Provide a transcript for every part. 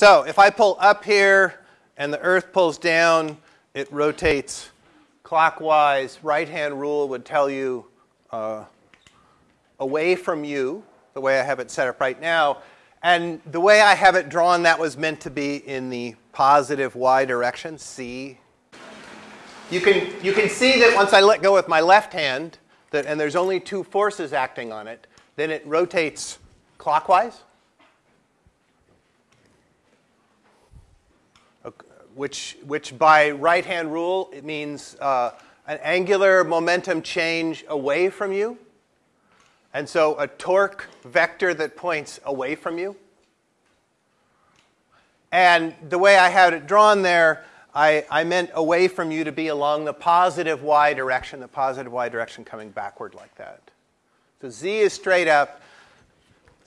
So if I pull up here and the Earth pulls down, it rotates clockwise. Right-hand rule would tell you uh, away from you, the way I have it set up right now. And the way I have it drawn, that was meant to be in the positive y direction, c. You can, you can see that once I let go with my left hand, that, and there's only two forces acting on it, then it rotates clockwise. Which, which by right hand rule, it means uh, an angular momentum change away from you. And so a torque vector that points away from you. And the way I had it drawn there, I, I meant away from you to be along the positive y direction, the positive y direction coming backward like that. So z is straight up,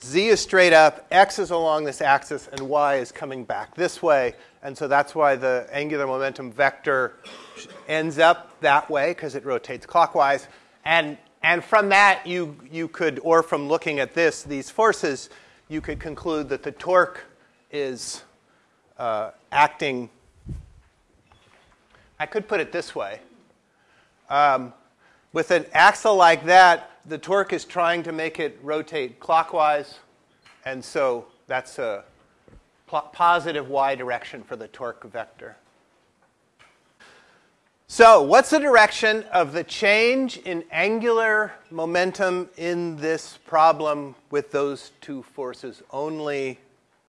z is straight up, x is along this axis, and y is coming back this way. And so that's why the angular momentum vector ends up that way, because it rotates clockwise. And, and from that, you, you could, or from looking at this, these forces, you could conclude that the torque is uh, acting. I could put it this way. Um, with an axle like that, the torque is trying to make it rotate clockwise, and so that's a positive y direction for the torque vector. So, what's the direction of the change in angular momentum in this problem with those two forces only